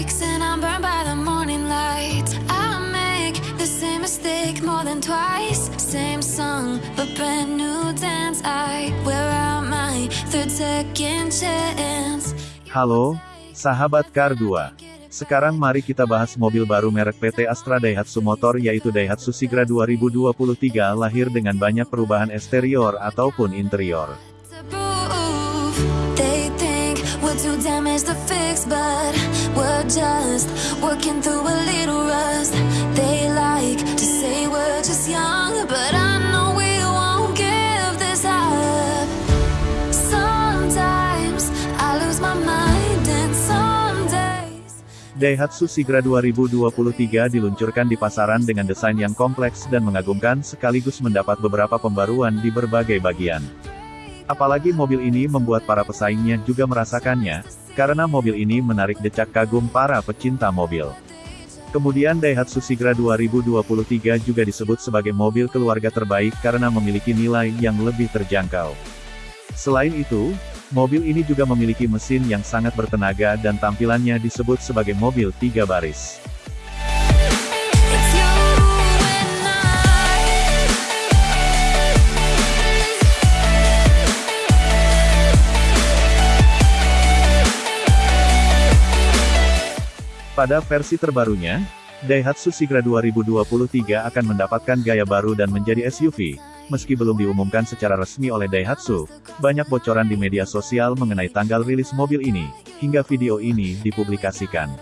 breaks and I'm burned by the morning light. I make the same mistake more than twice. Same song, but brand new dance. I wear out my third second chance. Halo, sahabat Kar 2 sekarang mari kita bahas mobil baru merek PT Astra Daihatsu Motor yaitu Daihatsu Sigra 2023 lahir dengan banyak perubahan eksterior ataupun interior just working through a little rust. They like to say we're just young, but I know we won't give this up. Sometimes I lose my mind, and some days. Daihatsu Sigra 2023 diluncurkan di pasaran dengan desain yang kompleks dan mengagumkan sekaligus mendapat beberapa pembaruan di berbagai bagian. Apalagi mobil ini membuat para pesaingnya juga merasakannya, karena mobil ini menarik decak kagum para pecinta mobil. Kemudian Daihatsu Sigra 2023 juga disebut sebagai mobil keluarga terbaik karena memiliki nilai yang lebih terjangkau. Selain itu, mobil ini juga memiliki mesin yang sangat bertenaga dan tampilannya disebut sebagai mobil tiga baris. Pada versi terbarunya, Daihatsu Sigra 2023 akan mendapatkan gaya baru dan menjadi SUV. Meski belum diumumkan secara resmi oleh Daihatsu, banyak bocoran di media sosial mengenai tanggal rilis mobil ini, hingga video ini dipublikasikan.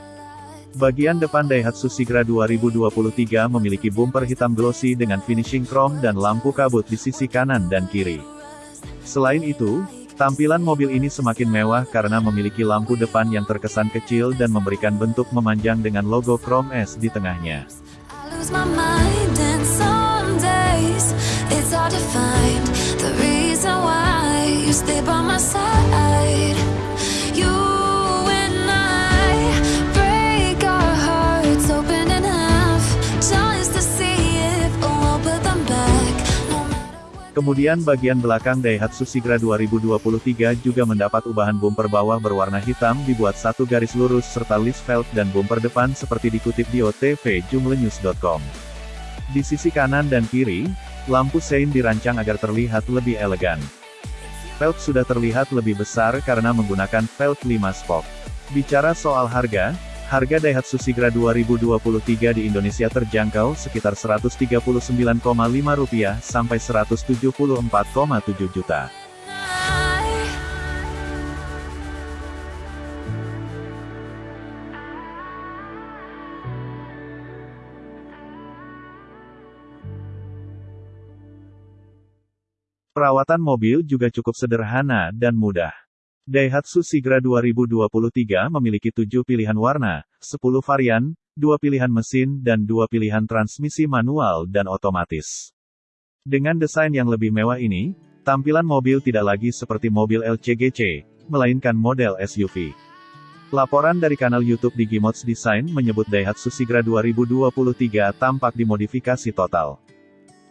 Bagian depan Daihatsu Sigra 2023 memiliki bumper hitam glossy dengan finishing chrome dan lampu kabut di sisi kanan dan kiri. Selain itu, tampilan mobil ini semakin mewah karena memiliki lampu depan yang terkesan kecil dan memberikan bentuk memanjang dengan logo Chrome S di tengahnya. Kemudian bagian belakang Daihatsu Sigra 2023 juga mendapat ubahan bumper bawah berwarna hitam dibuat satu garis lurus serta list velg dan bumper depan seperti dikutip di OTV Jumlenews.com. Di sisi kanan dan kiri, lampu sein dirancang agar terlihat lebih elegan. Velg sudah terlihat lebih besar karena menggunakan velg 5 spoke. Bicara soal harga, harga Daihatsu Sigra 2023 di Indonesia terjangkau sekitar Rp139,5 sampai Rp174,7 juta. Perawatan mobil juga cukup sederhana dan mudah. Daihatsu Sigra 2023 memiliki 7 pilihan warna, 10 varian, 2 pilihan mesin dan 2 pilihan transmisi manual dan otomatis. Dengan desain yang lebih mewah ini, tampilan mobil tidak lagi seperti mobil LCGC, melainkan model SUV. Laporan dari kanal YouTube Digimods Design menyebut Daihatsu Sigra 2023 tampak dimodifikasi total.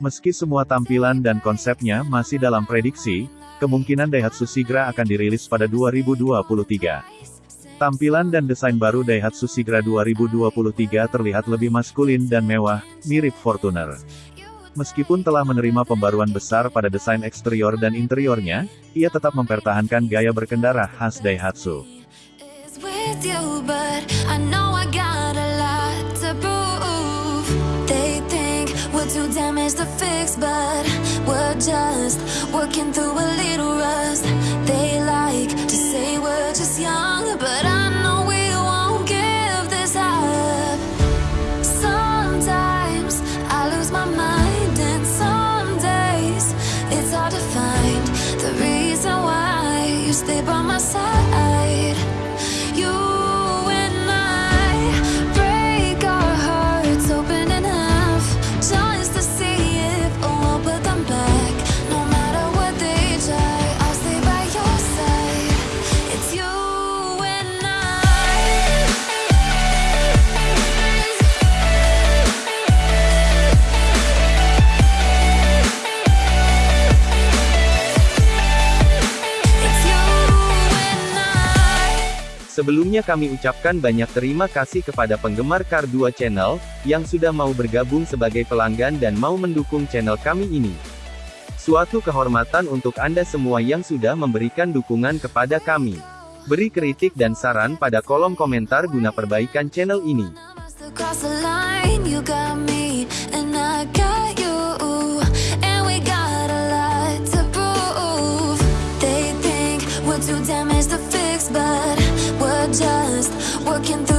Meski semua tampilan dan konsepnya masih dalam prediksi, kemungkinan Daihatsu Sigra akan dirilis pada 2023. Tampilan dan desain baru Daihatsu Sigra 2023 terlihat lebih maskulin dan mewah, mirip Fortuner. Meskipun telah menerima pembaruan besar pada desain eksterior dan interiornya, ia tetap mempertahankan gaya berkendara khas Daihatsu. Too damaged to fix, but we're just working through a little rust. They like to say we're just young, but I know we won't give this up. Sometimes I lose my mind, and some days it's hard to find the reason why you stay by my side. Sebelumnya kami ucapkan banyak terima kasih kepada penggemar Kar 2 Channel, yang sudah mau bergabung sebagai pelanggan dan mau mendukung channel kami ini. Suatu kehormatan untuk Anda semua yang sudah memberikan dukungan kepada kami. Beri kritik dan saran pada kolom komentar guna perbaikan channel ini. looking through